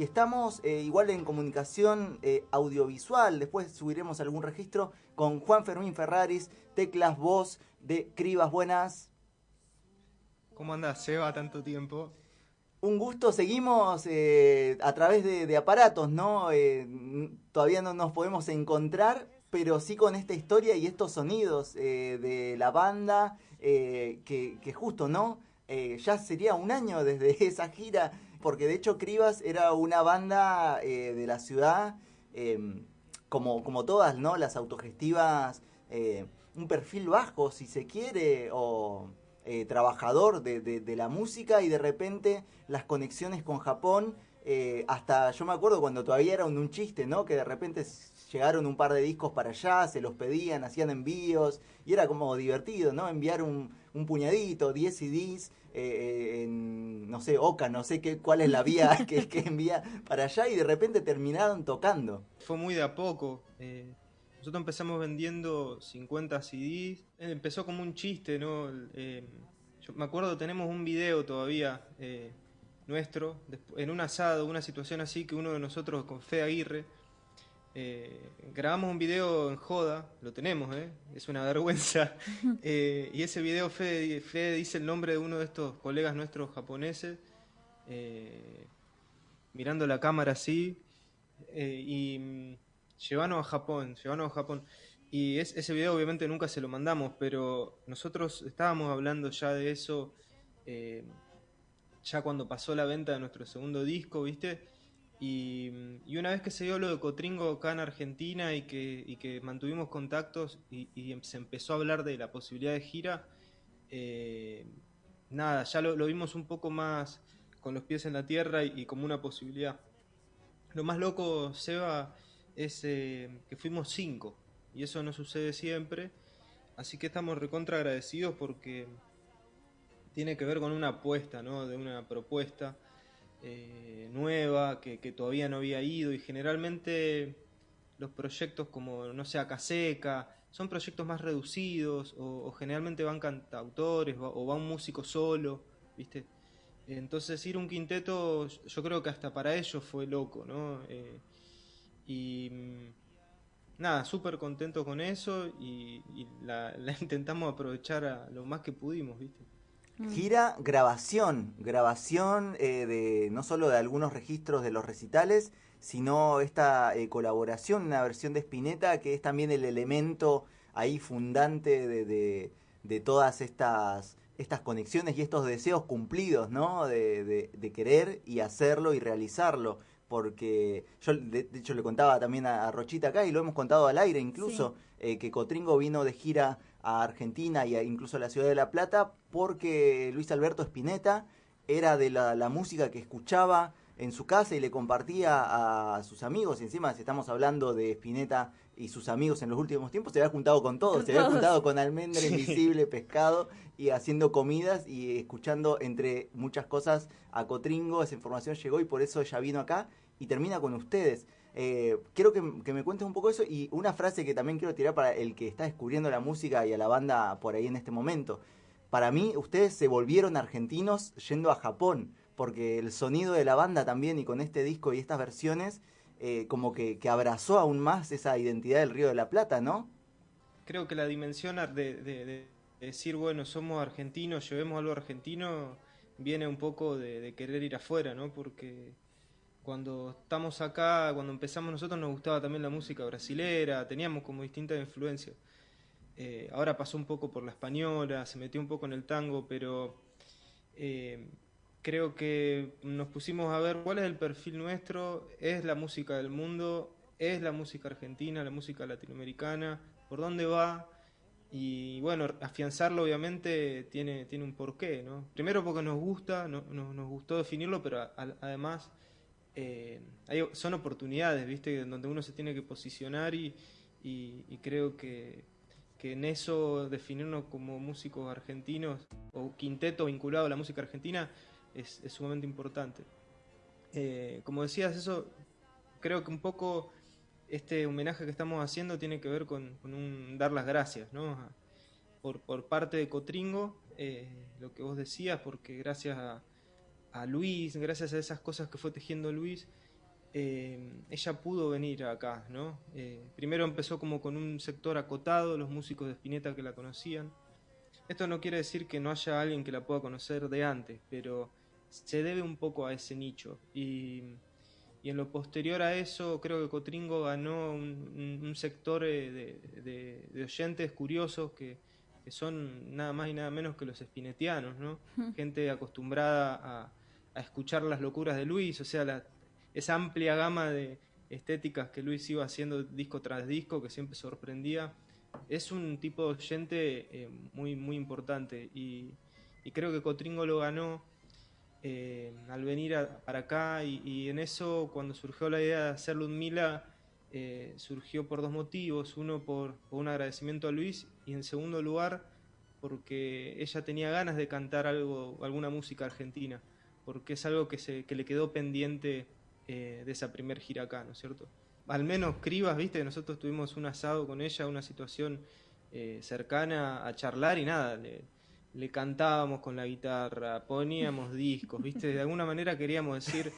Y estamos eh, igual en comunicación eh, audiovisual, después subiremos algún registro con Juan Fermín Ferraris, teclas voz de Cribas. Buenas. ¿Cómo andás, Seba, tanto tiempo? Un gusto, seguimos eh, a través de, aparatos, ¿no? todavía no nos podemos encontrar, pero sí con esta historia y estos sonidos de la banda, que, que, justo, ¿no? ya sería un año desde esa gira porque de hecho Cribas era una banda eh, de la ciudad, em, como, como todas, ¿no? Las autogestivas, eh, un perfil bajo, si se quiere, o eh, trabajador de, de, la música y de repente las conexiones con Japón, hasta yo me acuerdo cuando todavía era un, un chiste, ¿no? Que de repente llegaron un par de discos para allá, se los pedían, hacían envíos, y era como divertido, ¿no? Enviar un, un puñadito, 10 CDs, eh, en, no sé, Oca, no sé qué, cuál es la vía que, que envía para allá, y de repente terminaron tocando. Fue muy de a poco. Eh, nosotros empezamos vendiendo 50 CDs, empezó como un chiste, ¿no? Eh, yo me acuerdo, tenemos un video todavía nuestro, en un asado, una situación así que uno de nosotros con Fe Aguirre, eh, grabamos un video en joda, lo tenemos, ¿eh? es una vergüenza. Eh, y ese video Fede, dice el nombre de uno de estos colegas nuestros japoneses, mirando la cámara así, y mm, llevanos a Japón, llevanos a Japón. Y ese video obviamente nunca se lo mandamos, pero nosotros estábamos hablando ya de eso, ya cuando pasó la venta de nuestro segundo disco, ¿viste? Y, una vez que se dio lo de Cotringo acá en Argentina y que, que mantuvimos contactos y, se empezó a hablar de la posibilidad de gira, eh, nada, ya lo, vimos un poco más con los pies en la tierra y, como una posibilidad. Lo más loco, Seba, es eh, que fuimos cinco y eso no sucede siempre, así que estamos recontra agradecidos porque tiene que ver con una apuesta, ¿no? de una propuesta eh, nueva, que, todavía no había ido y generalmente los proyectos como, no sé, Caseca, son proyectos más reducidos o, generalmente van cantautores o, va un músico solo, ¿viste? Entonces ir un quinteto yo creo que hasta para ellos fue loco, ¿no? Eh, y mm, nada, súper contento con eso y, la, la, intentamos aprovechar a lo más que pudimos, ¿viste? Mm. Gira grabación, grabación eh, de no solo de algunos registros de los recitales, sino esta eh, colaboración, una versión de Spinetta que es también el elemento ahí fundante de, de, todas estas, estas conexiones y estos deseos cumplidos, ¿no? De, de, querer y hacerlo y realizarlo. Porque yo, de, hecho, le contaba también a, Rochita acá y lo hemos contado al aire incluso, eh, que Cotringo vino de gira a Argentina e incluso a la ciudad de La Plata porque Luis Alberto Spinetta era de la, música que escuchaba en su casa y le compartía a sus amigos. Y encima, si estamos hablando de Spinetta y sus amigos en los últimos tiempos, se había juntado con todos. se había juntado con almendra invisible, pescado y haciendo comidas y escuchando entre muchas cosas a Cotringo. Esa información llegó y por eso ya vino acá y termina con ustedes. Eh, quiero que, me cuentes un poco eso y una frase que también quiero tirar para el que está descubriendo la música y a la banda por ahí en este momento. Para mí, ustedes se volvieron argentinos yendo a Japón, porque el sonido de la banda también y con este disco y estas versiones, eh, como que, abrazó aún más esa identidad del Río de la Plata, ¿no? Creo que la dimensión de, decir, bueno, somos argentinos, llevemos algo argentino, viene un poco de, querer ir afuera, ¿no? Porque cuando estamos acá, cuando empezamos nosotros nos gustaba también la música brasilera, teníamos como distintas influencias. Eh, ahora pasó un poco por la española, se metió un poco en el tango, pero eh, creo que nos pusimos a ver cuál es el perfil nuestro, es la música del mundo, es la música argentina, la música latinoamericana, por dónde va. Y bueno, afianzarlo obviamente tiene, tiene un porqué, ¿no? Primero porque nos gusta, no, nos gustó definirlo, pero además eh, son oportunidades, ¿viste? Donde uno se tiene que posicionar y, creo que, en eso definirnos como músicos argentinos o quinteto vinculado a la música argentina es, sumamente importante. Eh, como decías, eso creo que un poco este homenaje que estamos haciendo tiene que ver con, un dar las gracias, ¿no? Por, por parte de Cotringo, eh, lo que vos decías, porque gracias a, Luis, gracias a esas cosas que fue tejiendo Luis eh, ella pudo venir acá, ¿no? Primero empezó como con un sector acotado, los músicos de Spinetta que la conocían. Esto no quiere decir que no haya alguien que la pueda conocer de antes, pero se debe un poco a ese nicho. Y, en lo posterior a eso, creo que Cotringo ganó un, sector eh, de, oyentes curiosos que, son nada más y nada menos que los spinetianos, ¿no? Gente acostumbrada a, a escuchar las locuras de Luis, o sea, la, esa amplia gama de estéticas que Luis iba haciendo disco tras disco, que siempre sorprendía, es un tipo de oyente eh, muy, muy importante. Y, creo que Cotringo lo ganó eh, al venir para acá. Y, en eso, cuando surgió la idea de hacer Ludmila, eh, surgió por dos motivos. Uno, por, un agradecimiento a Luis, y en segundo lugar, porque ella tenía ganas de cantar algo, alguna música argentina, porque es algo que, se, que le quedó pendiente eh, de esa primer gira acá, ¿no es cierto? Al menos Cribas, viste, nosotros tuvimos un asado con ella, una situación eh, cercana a charlar y nada, le, cantábamos con la guitarra, poníamos discos, viste, de alguna manera queríamos decir,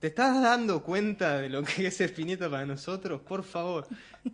¿te estás dando cuenta de lo que es Espineta para nosotros? Por favor.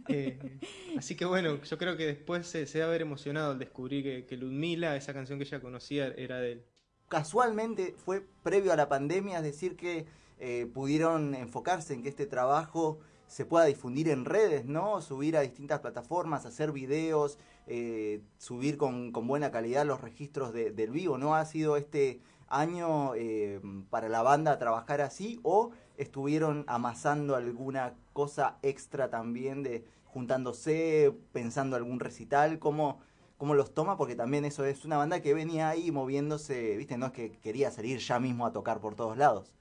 Eh, así que bueno, yo creo que después se, se va a haber emocionado al descubrir que, que Ludmila, esa canción que ella conocía, era de él. Casualmente fue previo a la pandemia, es decir que eh, pudieron enfocarse en que este trabajo se pueda difundir en redes, ¿no? Subir a distintas plataformas, hacer videos, eh, subir con, buena calidad los registros del vivo, ¿no? ¿Ha sido este año eh, para la banda trabajar así o estuvieron amasando alguna cosa extra también de juntándose, pensando algún recital? ¿Cómo, cómo los toma? Porque también eso es una banda que venía ahí moviéndose, ¿viste? No es que quería salir ya mismo a tocar por todos lados.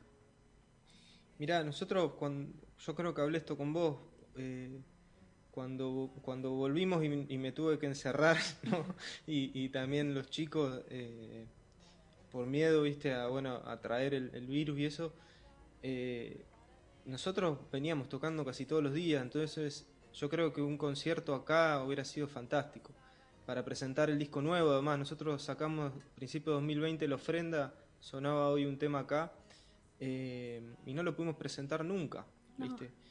Mirá, nosotros, cuando, yo creo que hablé esto con vos, eh, cuando, cuando volvimos y, me tuve que encerrar, ¿no? y, también los chicos, eh, por miedo, viste, a, bueno, a traer el, virus y eso, eh, nosotros veníamos tocando casi todos los días, entonces yo creo que un concierto acá hubiera sido fantástico. Para presentar el disco nuevo, además, nosotros sacamos principio de 2020 la ofrenda, sonaba hoy un tema acá, eh, y no lo pudimos presentar nunca, ¿viste?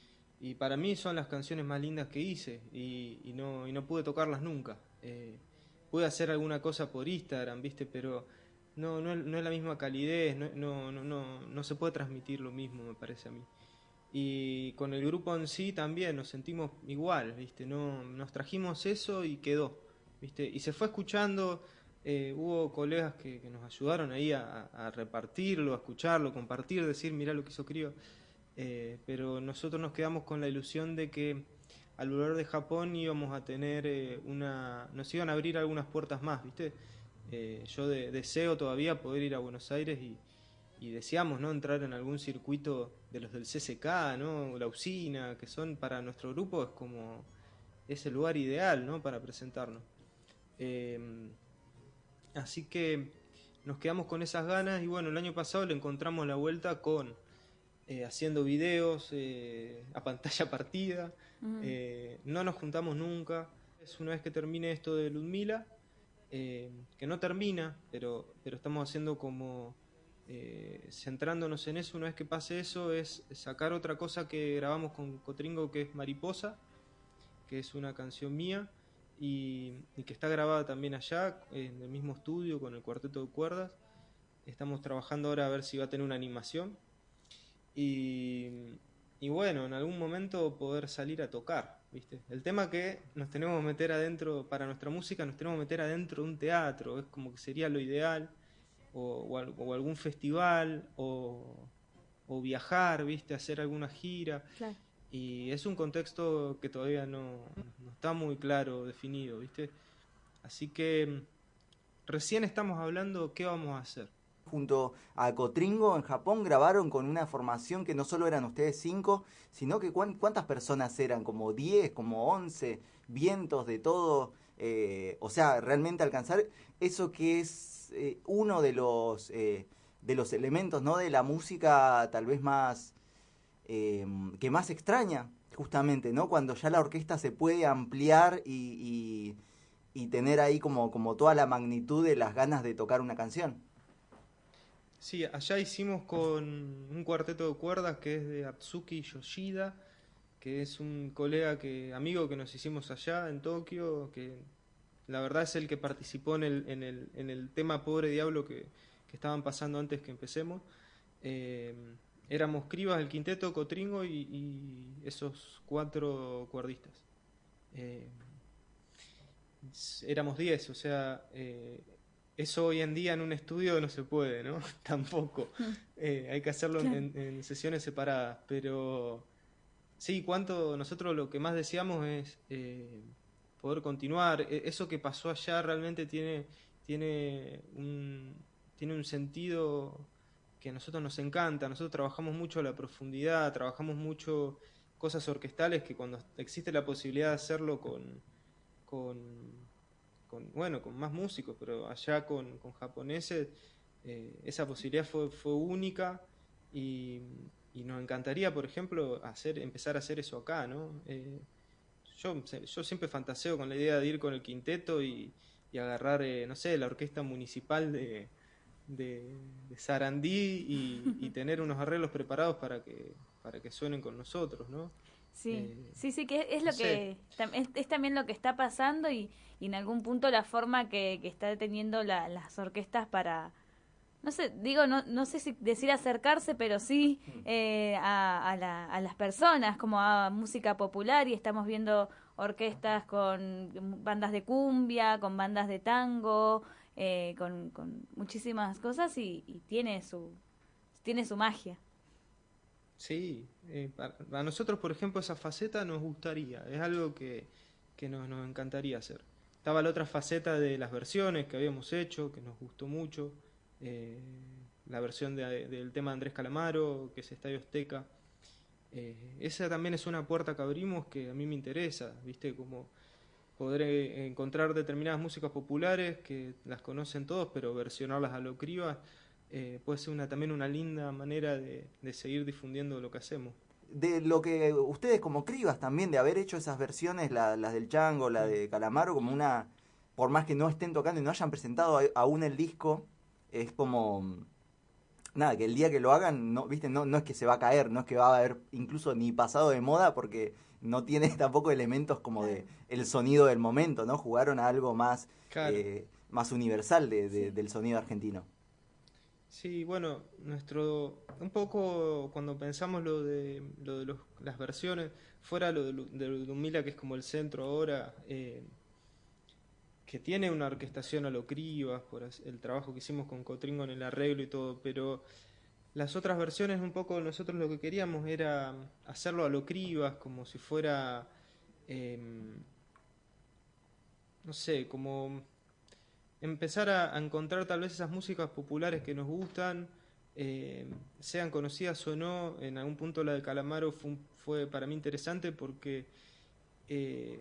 Y para mí son las canciones más lindas que hice y, no, y no pude tocarlas nunca. Eh, pude hacer alguna cosa por Instagram, ¿viste? Pero no, no, no es la misma calidez, no, no, no, no, se puede transmitir lo mismo, me parece a mí. Y con el grupo en sí también nos sentimos igual, ¿viste? No, nos trajimos eso y quedó, ¿viste? Y se fue escuchando eh, hubo colegas que, nos ayudaron ahí a, repartirlo, a escucharlo, compartir, decir, mirá lo que hizo Crío. Eh, pero nosotros nos quedamos con la ilusión de que al volver de Japón íbamos a tener eh, una... nos iban a abrir algunas puertas más, ¿viste? yo deseo todavía poder ir a Buenos Aires y, y, deseamos, ¿no? Entrar en algún circuito de los del CCK, ¿no? La usina, que son para nuestro grupo es como... es el lugar ideal, ¿no? Para presentarnos. Así que nos quedamos con esas ganas y bueno, el año pasado le encontramos la vuelta con eh, haciendo videos eh, a pantalla partida. Eh, no nos juntamos nunca. Es una vez que termine esto de Ludmila, que no termina, pero, pero estamos haciendo como centrándonos en eso. Una vez que pase eso, es sacar otra cosa que grabamos con Cotringo, que es Mariposa, que es una canción mía y, que está grabada también allá, en el mismo estudio, con el cuarteto de cuerdas. Estamos trabajando ahora a ver si va a tener una animación. Y, y bueno, en algún momento poder salir a tocar, ¿viste? El tema que nos tenemos que meter adentro, para nuestra música, nos tenemos que meter adentro de un teatro, es como que sería lo ideal, o, o, algún festival, o, o, viajar, ¿viste? Hacer alguna gira. Claro. Y es un contexto que todavía no, está muy claro, definido, ¿viste? Así que recién estamos hablando qué vamos a hacer. Junto a Cotringo en Japón grabaron con una formación que no solo eran ustedes cinco, sino que cuántas personas eran, como diez, como once, vientos de todo. Eh, o sea, realmente alcanzar eso que es eh, uno de los, eh, de los elementos ¿no? de la música tal vez más que más extraña, justamente, ¿no? Cuando ya la orquesta se puede ampliar y, tener ahí como, como toda la magnitud de las ganas de tocar una canción. Sí, allá hicimos con un cuarteto de cuerdas que es de Atsuki Yoshida, que es un colega que amigo que nos hicimos allá en Tokio, que la verdad es el que participó en el, en el, en el tema Pobre Diablo que, que estaban pasando antes que empecemos. Eh, éramos Cribas, el quinteto, Cotringo y, esos cuatro cuerdistas. Eh, éramos diez, o sea, eh, eso hoy en día en un estudio no se puede, ¿no? Tampoco. hay que hacerlo en, sesiones separadas, pero sí, cuánto nosotros lo que más deseamos es poder continuar. E, eso que pasó allá realmente tiene, tiene un tiene un sentido que a nosotros nos encanta. Nosotros trabajamos mucho la profundidad, trabajamos mucho cosas orquestales que cuando existe la posibilidad de hacerlo con, con, bueno, con más músicos, pero allá con, japoneses, eh, esa posibilidad fue, fue única y, nos encantaría, por ejemplo, hacer, empezar a hacer eso acá, ¿no? Eh, yo, yo siempre fantaseo con la idea de ir con el quinteto y, agarrar, eh, no sé, la orquesta municipal de, de, Sarandí y, tener unos arreglos preparados para que, para que suenen con nosotros, ¿no? Sí, eh, sí, sí, que es lo que es, también lo que está pasando y, en algún punto la forma que, que está teniendo las orquestas para, no sé, digo, no, no sé si decir acercarse, pero sí mm. eh, a, a, la, a las personas, como a música popular y estamos viendo orquestas con bandas de cumbia, con bandas de tango, eh, con, con, muchísimas cosas y, tiene su tiene su magia. Sí, eh, a nosotros, por ejemplo, esa faceta nos gustaría, es algo que, que nos, nos, encantaría hacer. Estaba la otra faceta de las versiones que habíamos hecho, que nos gustó mucho, eh, la versión del tema de Andrés Calamaro, que es Estadio Azteca. esa también es una puerta que abrimos que a mí me interesa, ¿viste? Como poder encontrar determinadas músicas populares que las conocen todos, pero versionarlas a lo criba eh, puede ser una, también una linda manera de, seguir difundiendo lo que hacemos. De lo que ustedes como cribas también, de haber hecho esas versiones, las del Chango, la de Calamaro, como una, por más que no estén tocando y no hayan presentado aún el disco, es como nada, que el día que lo hagan, no, viste, no, no es que se va a caer, no es que va a haber incluso ni pasado de moda, porque no tiene tampoco elementos como de el sonido del momento, ¿no? Jugaron a algo más, eh, más universal de, del sonido argentino. Sí, bueno, nuestro un poco cuando pensamos lo de, lo de los, las versiones, fuera lo de, de que es como el centro ahora, eh, que tiene una orquestación a lo cribas, por el trabajo que hicimos con Cotringo en el arreglo y todo, pero las otras versiones un poco nosotros lo que queríamos era hacerlo a lo cribas, como si fuera, em, no sé, como empezar a, encontrar tal vez esas músicas populares que nos gustan, em, sean conocidas o no, en algún punto la de Calamaro fue, para mí interesante porque eh,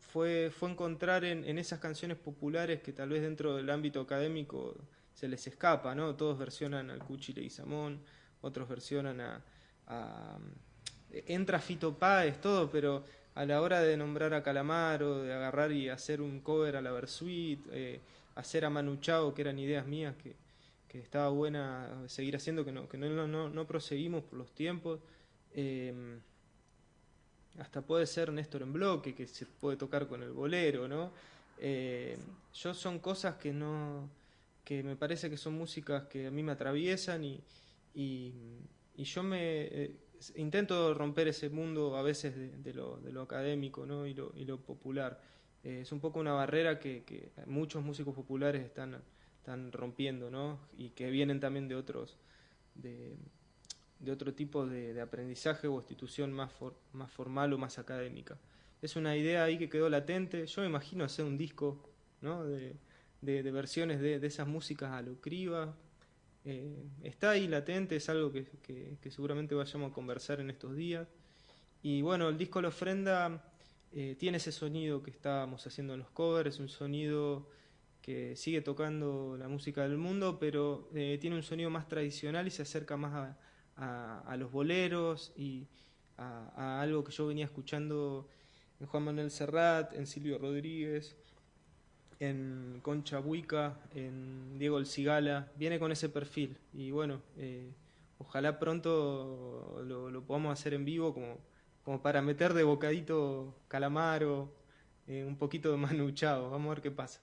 fue, fue encontrar en, esas canciones populares que tal vez dentro del ámbito académico se les escapa, ¿no? Todos versionan al Cuchile y Samón, otros versionan a, entra Fito Páez, todo, pero a la hora de nombrar a Calamaro, de agarrar y hacer un cover a la Versuit, eh, hacer a Manu Chao, que eran ideas mías que, que estaba buena seguir haciendo, que no, que no, no, no proseguimos por los tiempos. Eh, hasta puede ser Néstor en bloque, que se puede tocar con el bolero, ¿no? Eh, yo son cosas que no que me parece que son músicas que a mí me atraviesan y, y, yo me eh, intento romper ese mundo a veces de, lo, de lo, académico ¿no? y, lo, y lo popular. Eh, es un poco una barrera que, que, muchos músicos populares están, están rompiendo ¿no? y que vienen también de otros de, de otro tipo de, aprendizaje o institución más, más formal o más académica. Es una idea ahí que quedó latente. Yo me imagino hacer un disco ¿no? de, de, versiones de, esas músicas a lo. Eh, está ahí latente, es algo que, seguramente vayamos a conversar en estos días. Y bueno, el disco La Ofrenda eh, tiene ese sonido que estábamos haciendo en los covers, un sonido que sigue tocando la música del mundo, pero eh, tiene un sonido más tradicional y se acerca más a, los boleros y a, a, algo que yo venía escuchando en Juan Manuel Serrat, en Silvio Rodríguez, en Concha Buica, en Diego El Cigala, viene con ese perfil. Y bueno, eh, ojalá pronto lo, podamos hacer en vivo como, como para meter de bocadito calamaro, eh, un poquito de manuchado. Vamos a ver qué pasa.